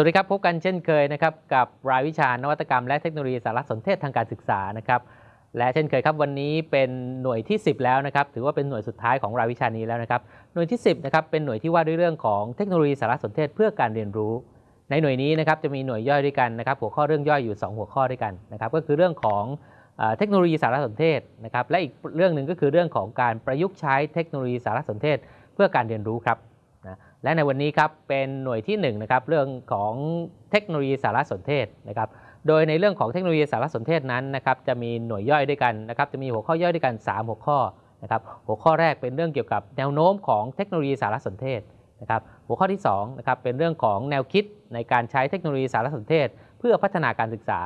สวัสดีครับ พบกันเช่นเคยนะครับกับรายวิชานวัตกรรมและเทคโนโลยีสารสนเทศทางการศึกษานะครับและเช่นเคยครับวันนี้เป็นหน่วยที่ 10 แล้วนะครับถือว่าเป็นหน่วยสุดท้ายของรายวิชานี้แล้วนะครับหน่วยที่ 10นะครับเป็นหน่วยที่ว่าด้วยเรื่องของเทคโนโลยีสารสนเทศเพื่อการเรียนรู้ ในหน่วยนี้นะครับจะมีหน่วยย่อยด้วยกันนะครับหัวข้อเรื่องย่อยอยู่ 2 หัวข้อด้วยกันนะครับก็คือเรื่องของเทคโนโลยีสารสนเทศนะครับและอีกเรื่องหนึ่งก็คือเรื่องของการประยุกต์ใช้เทคโนโลยีสารสนเทศ เพื่อการเรียนรู้ครับ และในวันนี้ครับเป็นหน่วยที่1นะครับเรื่องของเทคโนโลยีสารสนเทศนะครับโดยในเรื่องของเทคโนโลยีสารสนเทศนั้นนะครับจะมีหน่วยย่อยด้วยกันนะครับจะมีหัวข้อย่อยด้วยกัน 3 หัวข้อนะครับหัวข้อแรกเป็นเรื่องเกี่ยวกับแนวโน้มของเทคโนโลยีสารสนเทศนะครับหัวข้อที่2นะครับเป็นเรื่องของแนวคิดในการใช้เทคโนโลยีสารสนเทศ เพื่อพัฒนาการศึกษา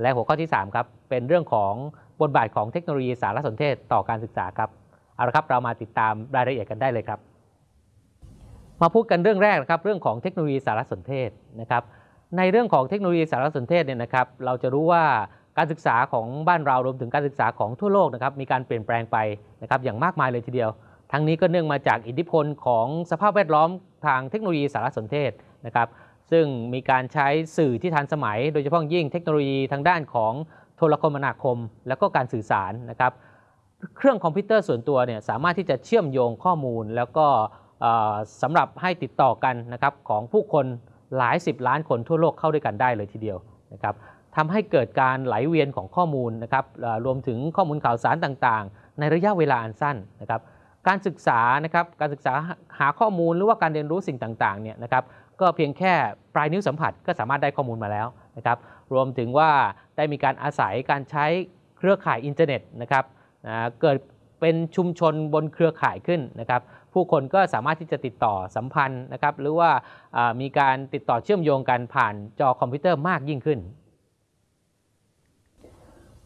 และหัวข้อที่3ครับเป็นเรื่องของบทบาทของเทคโนโลยีสารสนเทศต่อการศึกษาครับเอาละครับเรามาติดตามรายละเอียดกันได้เลยครับ มาพูดกันเรื่องแรกนะครับเรื่องของเทคโนโลยีสารสนเทศนะครับในเรื่องของเทคโนโลยีสารสนเทศเนี่ยนะครับเราจะรู้ว่าการศึกษาของบ้านเรารวมถึงการศึกษาของทั่วโลกนะครับมีการเปลี่ยนแปลงไปนะครับอย่างมากมายเลยทีเดียว ทั้งนี้ก็เนื่องมาจากอิทธิพลของสภาพแวดล้อมทางเทคโนโลยีสารสนเทศนะครับซึ่งมีการใช้สื่อที่ทันสมัย โดยเฉพาะยิ่งเทคโนโลยีทางด้านของโทรคมนาคม และก็การสื่อสารนะครับเครื่องคอมพิวเตอร์ส่วนตัวเนี่ยสามารถที่จะเชื่อมโยงข้อมูล แล้วก็ สำหรับให้ติดต่อกันนะครับของผู้คนหลายสิบล้านคนทั่วโลกเข้าด้วยกันได้เลยทีเดียวนะครับทำให้เกิดการไหลเวียนของข้อมูลนะครับรวมถึงข้อมูลข่าวสารต่างๆ ในระยะเวลาอันสั้นนะครับการศึกษานะครับการศึกษาหาข้อมูลหรือว่าการเรียนรู้สิ่งต่างๆเนี่ยนะครับก็เพียงแค่ปลายนิ้วสัมผัสก็สามารถได้ข้อมูลมาแล้วนะครับรวมถึงว่าได้มีการอาศัยการใช้เครือข่ายอินเทอร์เน็ตนะครับเกิด เป็นชุมชนบนเครือข่ายขึ้นนะครับ ผู้คนก็สามารถที่จะติดต่อสัมพันธ์นะครับ หรือว่ามีการติดต่อเชื่อมโยงกันผ่านจอคอมพิวเตอร์มากยิ่งขึ้น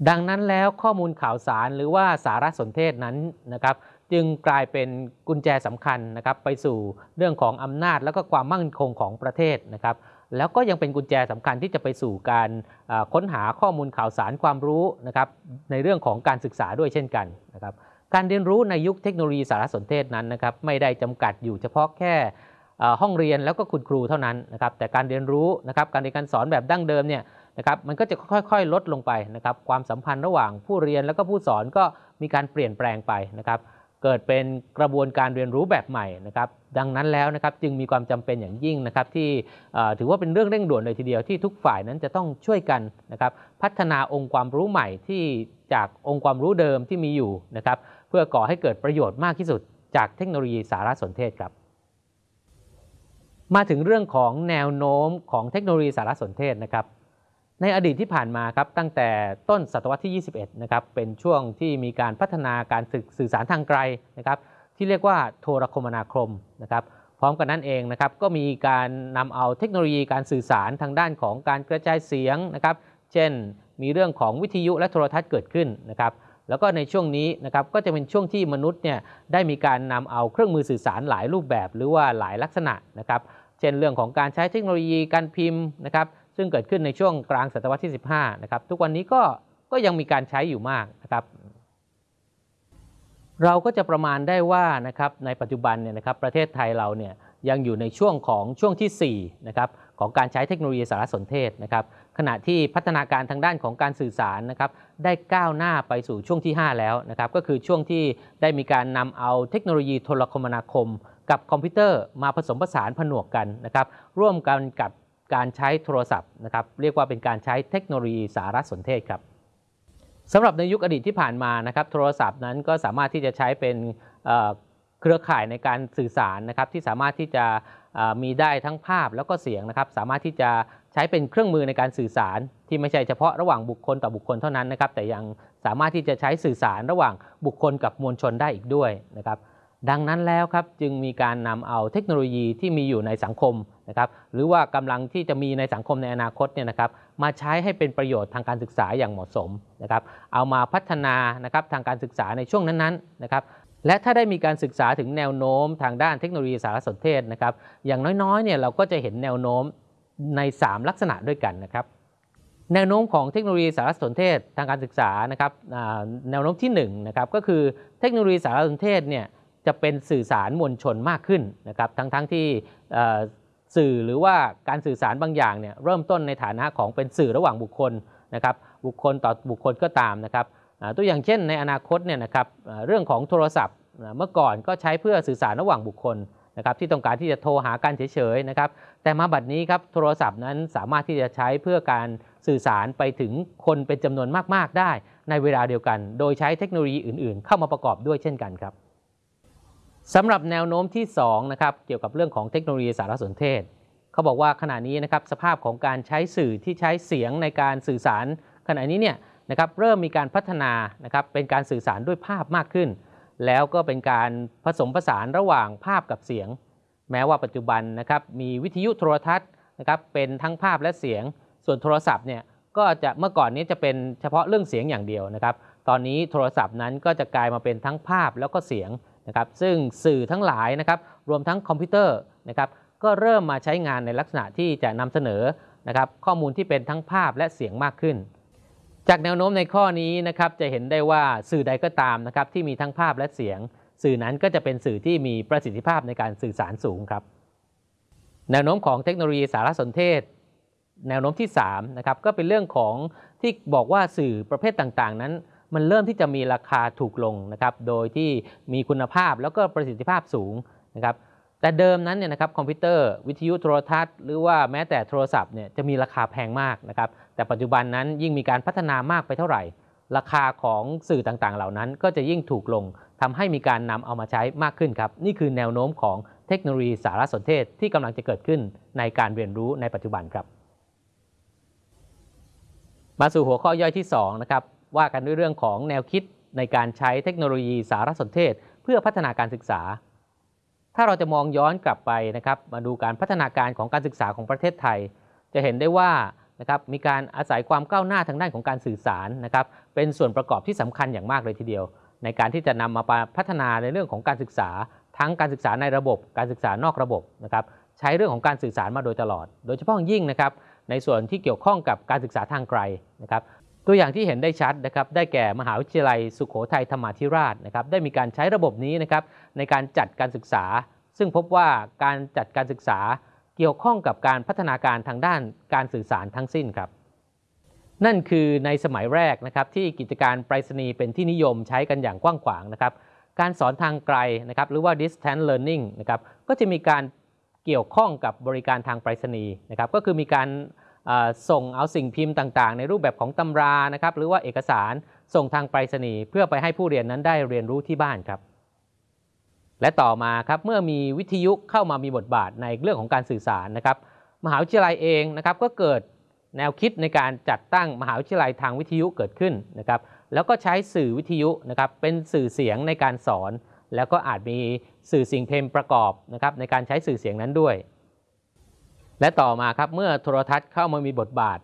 ดังนั้นแล้วข้อมูลข่าวสารหรือว่าสารสนเทศนั้นนะครับ จึงกลายเป็นกุญแจสำคัญนะครับ ไปสู่เรื่องของอำนาจและก็ความมั่นคงของประเทศนะครับแล้วก็ยังเป็นกุญแจสำคัญที่จะไปสู่การค้นหาข้อมูลข่าวสารความรู้นะครับในเรื่องของการศึกษาด้วยเช่นกันนะครับ การเรียนรู้ในยุคเทคโนโลยีสารสนเทศนั้นนะครับไม่ได้จำกัดอยู่เฉพาะแค่ห้องเรียนแล้วก็คุณครูเท่านั้นนะครับแต่การเรียนรู้นะครับการเรียนการสอนแบบดั้งเดิมเนี่ยนะครับมันก็จะค่อยๆ ลดลงไปนะครับความสัมพันธ์ระหว่างผู้เรียนแล้วก็ผู้สอนก็มีการเปลี่ยนแปลงไปนะครับเกิดเป็นกระบวนการเรียนรู้แบบใหม่นะครับดังนั้นแล้วนะครับจึงมีความจำเป็นอย่างยิ่งนะครับที่ถือว่าเป็นเรื่องเร่งด่วนเลยทีเดียวที่ทุกฝ่ายนั้นจะต้องช่วยกันนะครับพัฒนาองค์ความรู้ใหม่ที่ จากองค์ความรู้เดิมที่มีอยู่นะครับเพื่อก่อให้เกิดประโยชน์มากที่สุดจากเทคโนโลยีสารสนเทศครับมาถึงเรื่องของแนวโน้มของเทคโนโลยีสารสนเทศนะครับ ในอดีตที่ผ่านมาครับตั้งแต่ต้นศตวรรษที่ 21 นะครับเป็นช่วงที่มีการพัฒนาการสื่อสารทางไกลนะครับ ที่เรียกว่าโทรคมนาคมนะครับพร้อมกันนั้นเองนะครับก็มีการนำเอาเทคโนโลยีการสื่อสารทางด้านของการกระจายเสียงนะครับ เช่น มีเรื่องของวิทยุและโทรทัศน์เกิดขึ้นนะครับแล้วก็ในช่วงนี้นะครับก็จะเป็นช่วงที่มนุษย์เนี่ยได้มีการนำเอาเครื่องมือสื่อสารหลายรูปแบบ หรือว่าหลายลักษณะนะครับเช่นเรื่องของการใช้เทคโนโลยีการพิมพ์นะครับซึ่งเกิดขึ้นในช่วงกลางศตวรรษที่ 15นะครับทุกวันนี้ก็ก็ยังมีการใช้อยู่มากนะครับเราก็จะประมาณได้ว่านะครับในปัจจุบันเนี่ยนะครับประเทศไทยเราเนี่ยยังอยู่ในช่วงของช่วงที่4นะครับ ของการใช้เทคโนโลยีสารสนเทศนะครับขณะที่พัฒนาการทางด้านของการสื่อสารนะครับได้ก้าวหน้าไปสู่ช่วงที่ 5 แล้วนะครับก็คือช่วงที่ได้มีการนำเอาเทคโนโลยีโทรคมนาคม กับคอมพิวเตอร์มาผสมผสานผนวกกันนะครับร่วมกันกับการใช้โทรศัพท์นะครับเรียกว่าเป็นการใช้เทคโนโลยีสารสนเทศครับสำหรับในยุคอดีตที่ผ่านมานะครับโทรศัพท์นั้นก็สามารถที่จะใช้เป็น เครือข่ายในการสื่อสารนะครับที่สามารถที่จะมีได้ทั้งภาพแล้วก็เสียงนะครับ สามารถที่จะใช้เป็นเครื่องมือในการสื่อสาร ที่ไม่ใช่เฉพาะระหว่างบุคคลต่อบุคคลเท่านั้นนะครับ แต่ยังสามารถที่จะใช้สื่อสารระหว่างบุคคลกับมวลชนได้อีกด้วยนะครับ ดังนั้นแล้วครับจึงมีการนำเอาเทคโนโลยีที่มีอยู่ในสังคมนะครับ หรือว่ากำลังที่จะมีในสังคมในอนาคตเนี่ยนะครับ มาใช้ให้เป็นประโยชน์ทางการศึกษาอย่างเหมาะสมนะครับ เอามาพัฒนานะครับทางการศึกษาในช่วงนั้นๆนะครับ และถ้าได้มีการศึกษาถึงแนวโน้มทางด้านเทคโนโลยีสารสนเทศนะครับ อย่างน้อยๆเนี่ยเราก็จะเห็นแนวโน้มใน 3 ลักษณะด้วยกันนะครับ แนวโน้มของเทคโนโลยีสารสนเทศทางการศึกษานะครับแนวโน้มที่1นะครับก็คือเทคโนโลยีสารสนเทศเนี่ยจะเป็นสื่อสารมวลชนมากขึ้นนะครับทั้งๆทที่สื่อหรือว่าการสื่อสารบางอย่างเนี่ยเริ่มต้นในฐานะของเป็นสื่อระหว่างบุคคลนะครับบุคคลต่อบุคคลก็ตามนะครับ ตัวอย่างเช่นในอนาคตเนี่ยนะครับเรื่องของโทรศัพท์เมื่อก่อนก็ใช้เพื่อสื่อสารระหว่างบุคคลนะครับที่ต้องการที่จะโทรหากันเฉยๆนะครับแต่มาบัดนี้ครับโทรศัพท์นั้นสามารถที่จะใช้เพื่อการสื่อสารไปถึงคนเป็นจำนวนมากๆได้ ในเวลาเดียวกัน โดยใช้เทคโนโลยีอื่นๆ เข้ามาประกอบด้วยเช่นกันครับสำหรับแนวโน้มที่2นะครับเกี่ยวกับเรื่องของเทคโนโลยีสารสนเทศ เขาบอกว่าขณะนี้นะครับสภาพของการใช้สื่อที่ใช้เสียงในการสื่อสาร ขณะนี้เนี่ยนะครับเริ่มมีการพัฒนานะครับเป็นการสื่อสารด้วยภาพมากขึ้น แล้วก็เป็นการผสมผสานระหว่างภาพกับเสียง แม้ว่าปัจจุบันนะครับมีวิทยุโทรทัศน์นะครับเป็นทั้งภาพและเสียง ส่วนโทรศัพท์เนี่ยก็จะเมื่อก่อนนี้จะเป็นเฉพาะเรื่องเสียงอย่างเดียวนะครับ ตอนนี้โทรศัพท์นั้นก็จะกลายมาเป็นทั้งภาพแล้วก็เสียงนะครับซึ่งสื่อทั้งหลายนะครับรวมทั้งคอมพิวเตอร์นะครับก็เริ่มมาใช้งานในลักษณะที่จะนำเสนอนะครับข้อมูลที่เป็นทั้งภาพและเสียงมากขึ้น จากแนวโน้มในข้อนี้นะครับจะเห็นได้ว่าสื่อใดก็ตามนะครับที่มีทั้งภาพและเสียง สื่อนั้นก็จะเป็นสื่อที่มีประสิทธิภาพในการสื่อสารสูงครับแนวโน้มของเทคโนโลยีสารสนเทศ แนวโน้มที่3นะครับก็เป็นเรื่องของที่บอกว่าสื่อประเภทต่างๆ นั้น มันเริ่มที่จะมีราคาถูกลงนะครับโดยที่มีคุณภาพแล้วก็ประสิทธิภาพสูงนะครับแต่เดิมนั้นเนี่ยนะครับคอมพิวเตอร์วิทยุโทรทัศน์หรือว่าแม้แต่โทรศัพท์เนี่ยจะมีราคาแพงมากนะครับ แต่ปัจจุบันนั้นยิ่งมีการพัฒนามากไปเท่าไหร่ ราคาของสื่อต่างๆ เหล่านั้น ก็จะยิ่งถูกลงทำให้มีการนำเอามาใช้มากขึ้นครับ นี่คือแนวโน้มของเทคโนโลยีสารสนเทศที่กำลังจะเกิดขึ้นในการเรียนรู้ในปัจจุบันครับ มาสู่หัวข้อย่อยที่2นะครับว่ากันด้วยเรื่องของแนวคิดในการใช้เทคโนโลยีสารสนเทศ เพื่อพัฒนาการศึกษา ถ้าเราจะมองย้อนกลับไปนะครับ มาดูการพัฒนาการของการศึกษาของประเทศไทย จะเห็นได้ว่า นะครับมีการอาศัยความก้าวหน้าทางด้านของการสื่อสารนะครับเป็นส่วนประกอบที่สำคัญอย่างมากเลยทีเดียว ในการที่จะนำมาพัฒนาในเรื่องของการศึกษา ทั้งการศึกษาในระบบ การศึกษานอกระบบนะครับใช้เรื่องของการสื่อสารมาโดยตลอด โดยเฉพาะยิ่งนะครับในส่วนที่เกี่ยวข้องกับการศึกษาทางไกลนะครับตัวอย่างที่เห็นได้ชัดนะครับได้แก่มหาวิทยาลัยสุขโขทัยธรรมาธิราชนะครับได้มีการใช้ระบบนี้นะครับในการจัดการศึกษา ซึ่งพบว่าการจัดการศึกษา เกี่ยวข้องกับการพัฒนาการทางด้านการสื่อสารทั้งสิ้นครับ นั่นคือในสมัยแรกนะครับที่กิจการไปรษณีย์เป็นที่นิยมใช้กันอย่างกว้างขวางนะครับการสอนทางไกลนะครับหรือว่า distance learning นะครับก็จะมีการเกี่ยวข้องกับบริการทางไปรษณีย์นะครับก็คือมีการส่งเอาสิ่งพิมพ์ต่างๆ ในรูปแบบของตำรานะครับหรือว่าเอกสารส่งทางไปรษณีย์เพื่อไปให้ผู้เรียนนั้นได้เรียนรู้ที่บ้านครับ และต่อมาครับเมื่อมีวิทยุเข้ามามีบทบาทในเรื่องของการสื่อสารนะครับ มหาวิทยาลัยเองนะครับก็เกิดแนวคิดในการจัดตั้งมหาวิทยาลัยทางวิทยุเกิดขึ้นนะครับ แล้วก็ใช้สื่อวิทยุนะครับเป็นสื่อเสียงในการสอน แล้วก็อาจมีสื่อสิ่งเพลงประกอบนะครับในการใช้สื่อเสียงนั้นด้วย และต่อมาครับเมื่อโทรทัศน์เข้ามามีบทบาท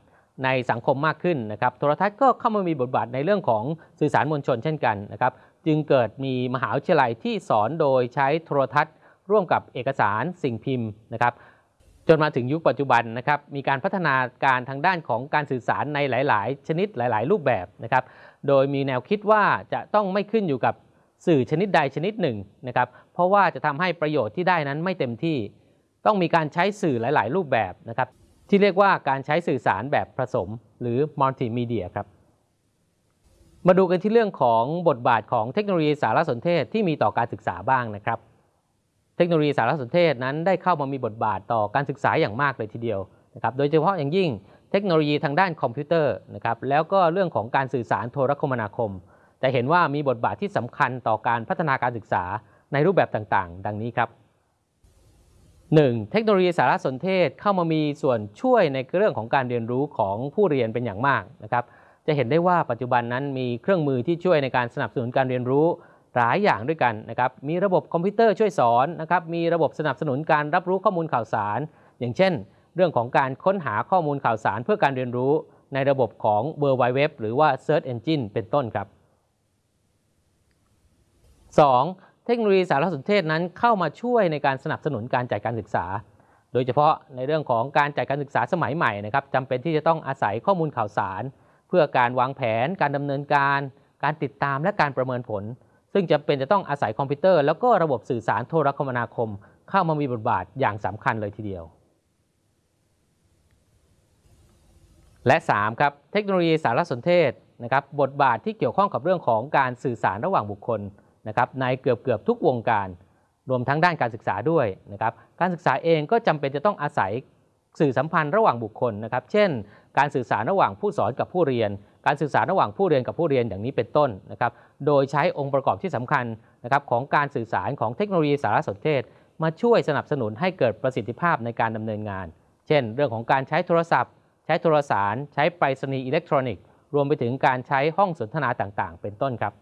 ในสังคมมากขึ้นนะครับ โทรทัศน์ก็เข้ามามีบทบาทในเรื่องของสื่อสารมวลชนเช่นกันนะครับ จึงเกิดมีมหาวิทยาลัยที่สอนโดยใช้โทรทัศน์ ร่วมกับเอกสารสิ่งพิมพ์นะครับ จนมาถึงยุคปัจจุบันนะครับมีการพัฒนาการทางด้านของการสื่อสารในหลาย ๆ ชนิดหลาย ๆ รูปแบบนะครับ โดยมีแนวคิดว่าจะต้องไม่ขึ้นอยู่กับสื่อชนิดใดชนิดหนึ่งนะครับเพราะว่าจะทำให้ประโยชน์ที่ได้นั้นไม่เต็มที่ ต้องมีการใช้สื่อหลาย ๆ รูปแบบนะครับที่เรียกว่าการใช้สื่อสารแบบผสม หรือมัลติมีเดียครับ มาดูกันที่เรื่องของบทบาทของเทคโนโลยีสารสนเทศที่มีต่อการศึกษาบ้างนะครับ เทคโนโลยีสารสนเทศนั้นได้เข้ามามีบทบาทต่อการศึกษาอย่างมากเลยทีเดียวนะครับ โดยเฉพาะอย่างยิ่งเทคโนโลยีทางด้านคอมพิวเตอร์นะครับ แล้วก็เรื่องของการสื่อสารโทรคมนาคมจะเห็นว่ามีบทบาทที่สำคัญต่อการพัฒนาการศึกษาในรูปแบบต่างๆ ดังนี้ครับ 1. เทคโนโลยีสารสนเทศเข้ามามีส่วนช่วยในเรื่องของการเรียนรู้ของผู้เรียนเป็นอย่างมากนะครับ จะเห็นได้ว่าปัจจุบันนั้นมีเครื่องมือที่ช่วยในการสนับสนุนการเรียนรู้หลายอย่างด้วยกันนะครับ มีระบบคอมพิวเตอร์ช่วยสอนนะครับ มีระบบสนับสนุนการรับรู้ข้อมูลข่าวสาร อย่างเช่น เรื่องของการค้นหาข้อมูลข่าวสารเพื่อการเรียนรู้ ในระบบของ World Wide Web หรือว่า Search Engine เป็นต้นครับ 2. เทคโนโลยีสารสนเทศนั้นเข้ามาช่วยในการสนับสนุนการจัดการศึกษา โดยเฉพาะในเรื่องของการจัดการศึกษาสมัยใหม่นะครับจำเป็นที่จะต้องอาศัยข้อมูลข่าวสาร เพื่อการวางแผน การดำเนินการ การติดตามและการประเมินผล ซึ่งจำเป็นจะต้องอาศัยคอมพิวเตอร์ แล้วก็ระบบสื่อสารโทรคมนาคม เข้ามามีบทบาทอย่างสำคัญเลยทีเดียว และ 3 ครับ เทคโนโลยีสารสนเทศนะครับบทบาทที่เกี่ยวข้องกับเรื่องของการสื่อสารระหว่างบุคคลนะครับในเกือบเกือบทุกวงการ รวมทั้งด้านการศึกษาด้วยนะครับการศึกษาเองก็จำเป็นจะต้องอาศัยสื่อสัมพันธ์ระหว่างบุคคลนะครับ เช่น การสื่อสารระหว่างผู้สอนกับผู้เรียน การสื่อสารระหว่างผู้เรียนกับผู้เรียนอย่างนี้เป็นต้นนะครับ โดยใช้องค์ประกอบที่สำคัญนะครับของการสื่อสารของเทคโนโลยีสารสนเทศ มาช่วยสนับสนุนให้เกิดประสิทธิภาพในการดำเนินงาน เช่น เรื่องของการใช้โทรศัพท์ ใช้โทรสาร ใช้ไปรษณีย์อิเล็กทรอนิกส์ รวมไปถึงการใช้ห้องสนทนาต่างๆ เป็นต้นครับ